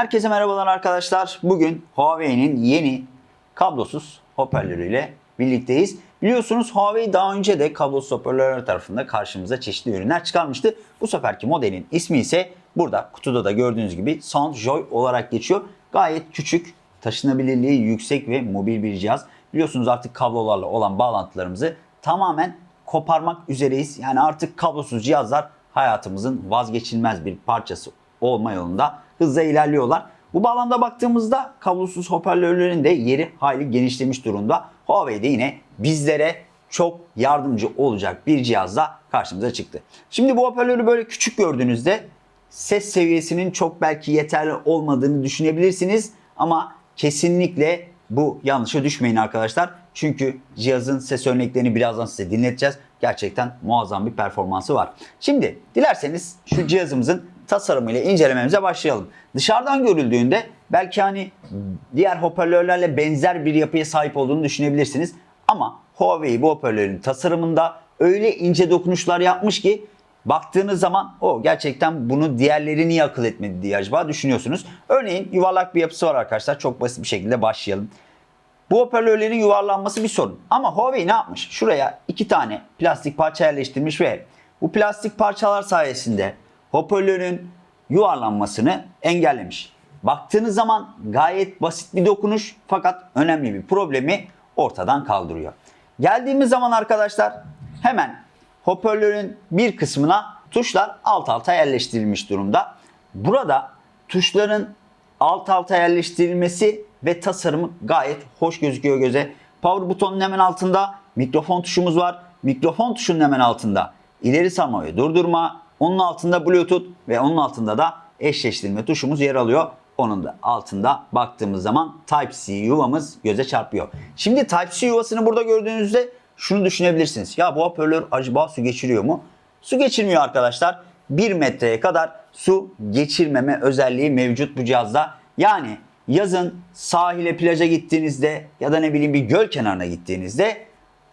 Herkese merhabalar arkadaşlar. Bugün Huawei'nin yeni kablosuz hoparlörüyle birlikteyiz. Biliyorsunuz Huawei daha önce de kablosuz hoparlörler tarafında karşımıza çeşitli ürünler çıkarmıştı. Bu seferki modelin ismi ise burada kutuda da gördüğünüz gibi Soundjoy olarak geçiyor. Gayet küçük, taşınabilirliği yüksek ve mobil bir cihaz. Biliyorsunuz artık kablolarla olan bağlantılarımızı tamamen koparmak üzereyiz. Yani artık kablosuz cihazlar hayatımızın vazgeçilmez bir parçası olma yolunda hızla ilerliyorlar. Bu bağlamda baktığımızda kablosuz hoparlörlerin de yeri hayli genişlemiş durumda. Huawei de yine bizlere çok yardımcı olacak bir cihazla karşımıza çıktı. Şimdi bu hoparlörü böyle küçük gördüğünüzde ses seviyesinin çok belki yeterli olmadığını düşünebilirsiniz ama kesinlikle bu yanlışa düşmeyin arkadaşlar. Çünkü cihazın ses örneklerini birazdan size dinleteceğiz. Gerçekten muazzam bir performansı var. Şimdi dilerseniz şu cihazımızın tasarımıyla incelememize başlayalım. Dışarıdan görüldüğünde belki hani diğer hoparlörlerle benzer bir yapıya sahip olduğunu düşünebilirsiniz. Ama Huawei bu hoparlörün tasarımında öyle ince dokunuşlar yapmış ki baktığınız zaman o gerçekten bunu diğerleri niye akıl etmedi diye acaba düşünüyorsunuz. Örneğin yuvarlak bir yapısı var arkadaşlar. Çok basit bir şekilde başlayalım. Bu hoparlörlerin yuvarlanması bir sorun. Ama Huawei ne yapmış? Şuraya iki tane plastik parça yerleştirmiş ve bu plastik parçalar sayesinde hoparlörün yuvarlanmasını engellemiş. Baktığınız zaman gayet basit bir dokunuş fakat önemli bir problemi ortadan kaldırıyor. Geldiğimiz zaman arkadaşlar hemen hoparlörün bir kısmına tuşlar alt alta yerleştirilmiş durumda. Burada tuşların alt alta yerleştirilmesi ve tasarımı gayet hoş gözüküyor göze. Power butonun hemen altında mikrofon tuşumuz var. Mikrofon tuşunun hemen altında ileri sarma durdurma. Onun altında Bluetooth ve onun altında da eşleştirme tuşumuz yer alıyor. Onun da altında baktığımız zaman Type-C yuvamız göze çarpıyor. Şimdi Type-C yuvasını burada gördüğünüzde şunu düşünebilirsiniz. Ya bu hoparlör acaba su geçiriyor mu? Su geçirmiyor arkadaşlar. 1 metreye kadar su geçirmeme özelliği mevcut bu cihazda. Yani yazın sahile plaja gittiğinizde ya da ne bileyim bir göl kenarına gittiğinizde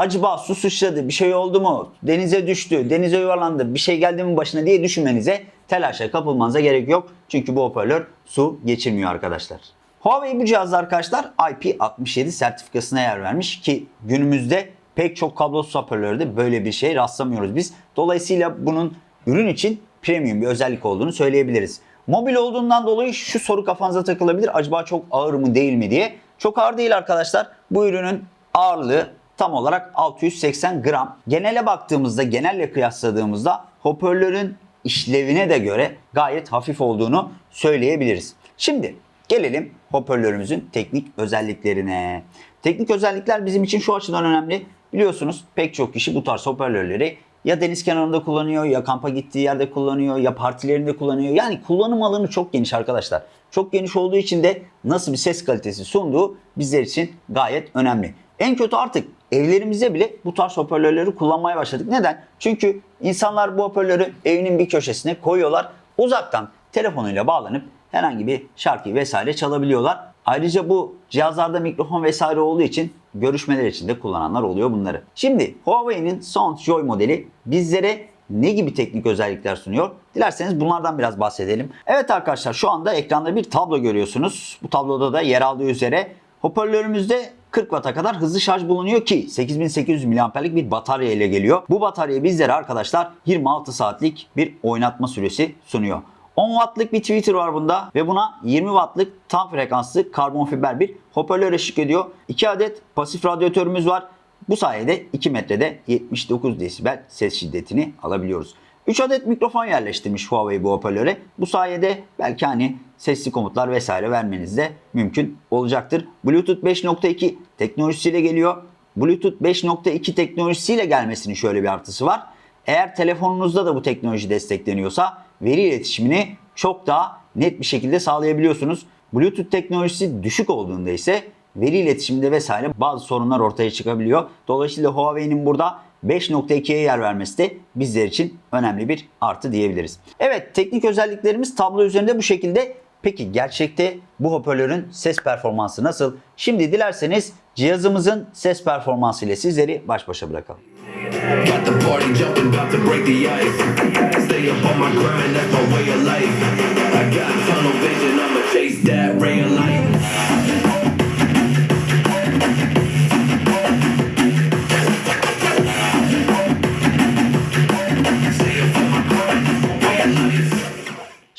acaba su sıçradı bir şey oldu mu denize düştü denize yuvarlandı bir şey geldi mi başına diye düşünmenize telaşa kapılmanıza gerek yok. Çünkü bu hoparlör su geçirmiyor arkadaşlar. Huawei bu cihazda arkadaşlar IP67 sertifikasına yer vermiş ki günümüzde pek çok kablosuz hoparlörde böyle bir şey rastlamıyoruz biz. Dolayısıyla bunun ürün için premium bir özellik olduğunu söyleyebiliriz. Mobil olduğundan dolayı şu soru kafanıza takılabilir. Acaba çok ağır mı değil mi diye. Çok ağır değil arkadaşlar. Bu ürünün ağırlığı tam olarak 680 gram. Genele baktığımızda, genelle kıyasladığımızda hoparlörün işlevine de göre gayet hafif olduğunu söyleyebiliriz. Şimdi gelelim hoparlörümüzün teknik özelliklerine. Teknik özellikler bizim için şu açıdan önemli. Biliyorsunuz pek çok kişi bu tarz hoparlörleri ya deniz kenarında kullanıyor, ya kampa gittiği yerde kullanıyor, ya partilerinde kullanıyor. Yani kullanım alanı çok geniş arkadaşlar. Çok geniş olduğu için de nasıl bir ses kalitesi sunduğu bizler için gayet önemli. En kötü artık evlerimize bile bu tarz hoparlörleri kullanmaya başladık. Neden? Çünkü insanlar bu hoparlörü evinin bir köşesine koyuyorlar. Uzaktan telefonuyla bağlanıp herhangi bir şarkıyı vesaire çalabiliyorlar. Ayrıca bu cihazlarda mikrofon vesaire olduğu için görüşmeler için de kullananlar oluyor bunları. Şimdi Huawei'nin Soundjoy modeli bizlere ne gibi teknik özellikler sunuyor? Dilerseniz bunlardan biraz bahsedelim. Evet arkadaşlar şu anda ekranda bir tablo görüyorsunuz. Bu tabloda da yer aldığı üzere hoparlörümüzde 40 Watt'a kadar hızlı şarj bulunuyor ki 8800 mAh'lik bir batarya ile geliyor. Bu batarya bizlere arkadaşlar 26 saatlik bir oynatma süresi sunuyor. 10 wattlık bir tweeter var bunda ve buna 20 wattlık tam frekanslı karbon fiber bir hoparlör eşlik ediyor. 2 adet pasif radyatörümüz var. Bu sayede 2 metrede 79 desibel ses şiddetini alabiliyoruz. 3 adet mikrofon yerleştirmiş Huawei bu hoparlöre. Bu sayede belki hani sesli komutlar vesaire vermeniz de mümkün olacaktır. Bluetooth 5.2 teknolojisiyle geliyor. Bluetooth 5.2 teknolojisiyle gelmesinin şöyle bir artısı var. Eğer telefonunuzda da bu teknoloji destekleniyorsa veri iletişimini çok daha net bir şekilde sağlayabiliyorsunuz. Bluetooth teknolojisi düşük olduğunda ise veri iletişiminde vesaire bazı sorunlar ortaya çıkabiliyor. Dolayısıyla Huawei'nin burada 5.2'ye yer vermesi de bizler için önemli bir artı diyebiliriz. Evet teknik özelliklerimiz tablo üzerinde bu şekilde. Peki gerçekte bu hoparlörün ses performansı nasıl? Şimdi dilerseniz cihazımızın ses performansı ile sizleri baş başa bırakalım.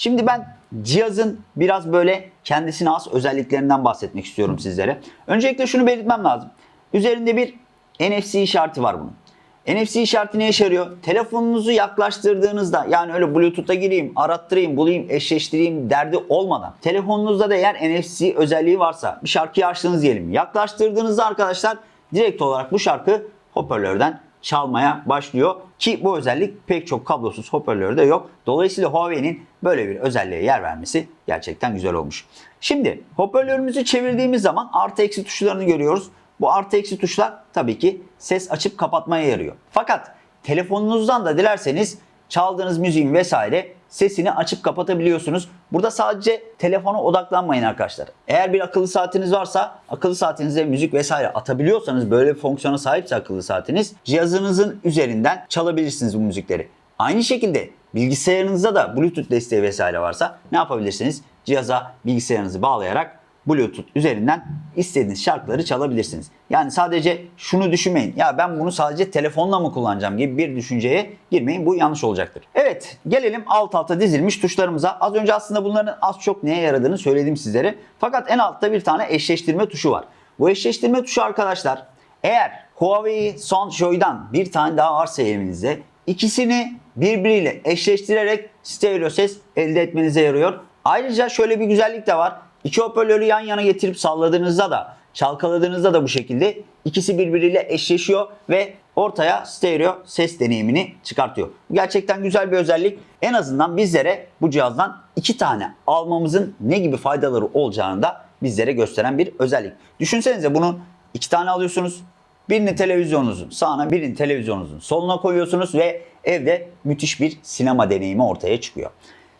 Şimdi ben cihazın biraz böyle kendisine has özelliklerinden bahsetmek istiyorum sizlere. Öncelikle şunu belirtmem lazım. Üzerinde bir NFC işareti var bunun. NFC işareti ne işe yarıyor? Telefonunuzu yaklaştırdığınızda yani öyle Bluetooth'a gireyim, arattırayım, bulayım, eşleştireyim derdi olmadan telefonunuzda da eğer NFC özelliği varsa bir şarkıyı açtınız diyelim. Yaklaştırdığınızda arkadaşlar direkt olarak bu şarkı hoparlörden çalmaya başlıyor ki bu özellik pek çok kablosuz hoparlörde yok. Dolayısıyla Huawei'nin böyle bir özelliğe yer vermesi gerçekten güzel olmuş. Şimdi hoparlörümüzü çevirdiğimiz zaman artı eksi tuşlarını görüyoruz. Bu artı eksi tuşlar tabii ki ses açıp kapatmaya yarıyor. Fakat telefonunuzdan da dilerseniz çaldığınız müziğin vesaire sesini açıp kapatabiliyorsunuz. Burada sadece telefona odaklanmayın arkadaşlar. Eğer bir akıllı saatiniz varsa akıllı saatinize müzik vesaire atabiliyorsanız böyle bir fonksiyona sahipse akıllı saatiniz cihazınızın üzerinden çalabilirsiniz bu müzikleri. Aynı şekilde bilgisayarınızda da Bluetooth desteği vesaire varsa ne yapabilirsiniz? Cihaza bilgisayarınızı bağlayarak Bluetooth üzerinden istediğiniz şarkıları çalabilirsiniz. Yani sadece şunu düşünmeyin. Ya ben bunu sadece telefonla mı kullanacağım gibi bir düşünceye girmeyin. Bu yanlış olacaktır. Evet gelelim alt alta dizilmiş tuşlarımıza. Az önce aslında bunların az çok neye yaradığını söyledim sizlere. Fakat en altta bir tane eşleştirme tuşu var. Bu eşleştirme tuşu arkadaşlar eğer Huawei Soundjoy'dan bir tane daha varsa elinizde ikisini birbiriyle eşleştirerek stereo ses elde etmenize yarıyor. Ayrıca şöyle bir güzellik de var. İki hoparlörü yan yana getirip salladığınızda da çalkaladığınızda da bu şekilde ikisi birbiriyle eşleşiyor ve ortaya stereo ses deneyimini çıkartıyor. Gerçekten güzel bir özellik. En azından bizlere bu cihazdan iki tane almamızın ne gibi faydaları olacağını da bizlere gösteren bir özellik. Düşünsenize bunu iki tane alıyorsunuz. Birini televizyonunuzun sağına, birini televizyonunuzun soluna koyuyorsunuz ve evde müthiş bir sinema deneyimi ortaya çıkıyor.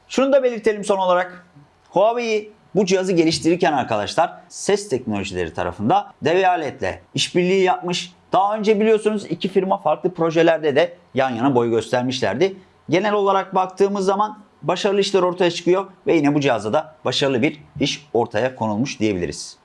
Şunu da belirtelim son olarak. Huawei bu cihazı geliştirirken arkadaşlar ses teknolojileri tarafında dev aletle işbirliği yapmış. Daha önce biliyorsunuz iki firma farklı projelerde de yan yana boy göstermişlerdi. Genel olarak baktığımız zaman başarılı işler ortaya çıkıyor ve yine bu cihazda da başarılı bir iş ortaya konulmuş diyebiliriz.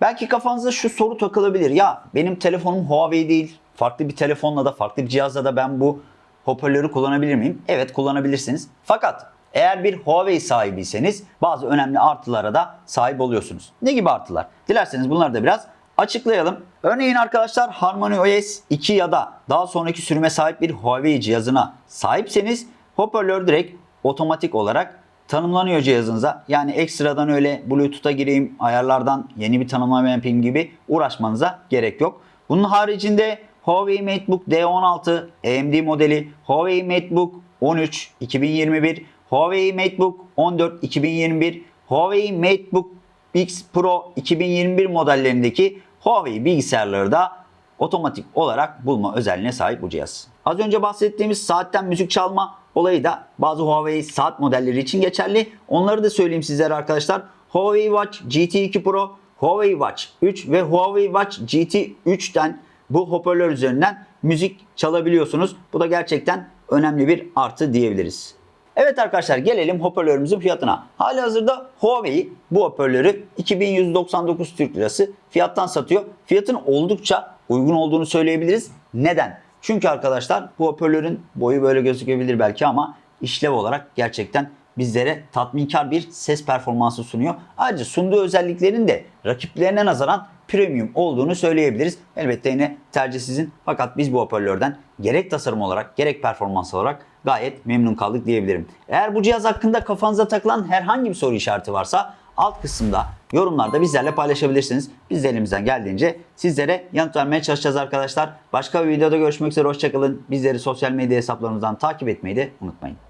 Belki kafanıza şu soru takılabilir. Ya benim telefonum Huawei değil. Farklı bir telefonla da farklı bir cihazla da ben bu hoparlörü kullanabilir miyim? Evet kullanabilirsiniz. Fakat eğer bir Huawei sahibiyseniz bazı önemli artılara da sahip oluyorsunuz. Ne gibi artılar? Dilerseniz bunları da biraz açıklayalım. Örneğin arkadaşlar Harmony OS 2 ya da daha sonraki sürüme sahip bir Huawei cihazına sahipseniz hoparlör direkt otomatik olarak tanımlanıyor cihazınıza. Yani ekstradan öyle Bluetooth'a gireyim, ayarlardan yeni bir tanımlama yapayım gibi uğraşmanıza gerek yok. Bunun haricinde Huawei MateBook D16 AMD modeli, Huawei MateBook 13 2021, Huawei MateBook 14 2021, Huawei MateBook X Pro 2021 modellerindeki Huawei bilgisayarları da otomatik olarak bulma özelliğine sahip bu cihaz. Az önce bahsettiğimiz saatten müzik çalma olayı da bazı Huawei saat modelleri için geçerli. Onları da söyleyeyim sizlere arkadaşlar. Huawei Watch GT2 Pro, Huawei Watch 3 ve Huawei Watch GT 3'ten bu hoparlör üzerinden müzik çalabiliyorsunuz. Bu da gerçekten önemli bir artı diyebiliriz. Evet arkadaşlar gelelim hoparlörümüzün fiyatına. Hali hazırda Huawei bu hoparlörü 2199 Türk Lirası fiyattan satıyor. Fiyatın oldukça uygun olduğunu söyleyebiliriz. Neden? Çünkü arkadaşlar bu hoparlörün boyu böyle gözükebilir belki ama işlev olarak gerçekten bizlere tatminkar bir ses performansı sunuyor. Ayrıca sunduğu özelliklerin de rakiplerine nazaran premium olduğunu söyleyebiliriz. Elbette yine tercih sizin fakat biz bu hoparlörden gerek tasarım olarak gerek performans olarak gayet memnun kaldık diyebilirim. Eğer bu cihaz hakkında kafanıza takılan herhangi bir soru işareti varsa alt kısımda yorumlarda bizlerle paylaşabilirsiniz. Biz de elimizden geldiğince sizlere yanıt vermeye çalışacağız arkadaşlar. Başka bir videoda görüşmek üzere hoşçakalın. Bizleri sosyal medya hesaplarımızdan takip etmeyi de unutmayın.